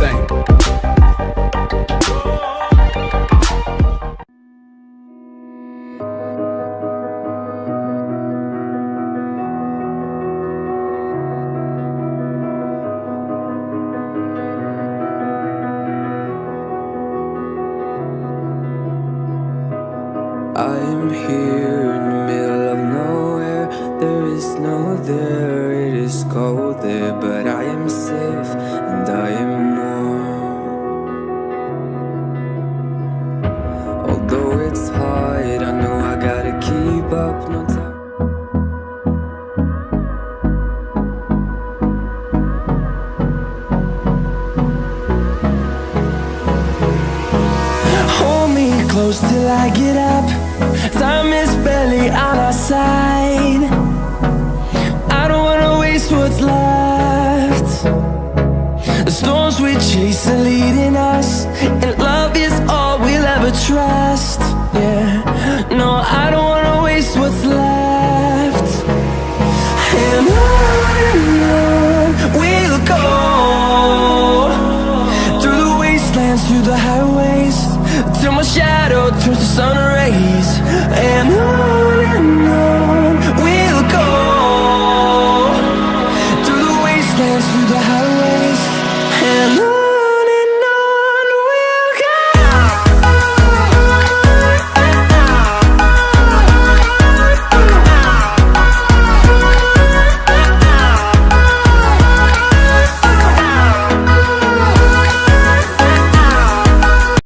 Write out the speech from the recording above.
thing. I am here in the middle of nowhere. There is no there, cold there, but I am safe and I am warm. Although it's hard, I know I gotta keep up. No time. Hold me close till I get up. Time is barely what's left The storms we chase are leading us And love is all we'll ever trust. Yeah, no, I don't wanna waste what's left. And on we'll go Through the wastelands, through the highways Till my shadow turns to sun dance through the house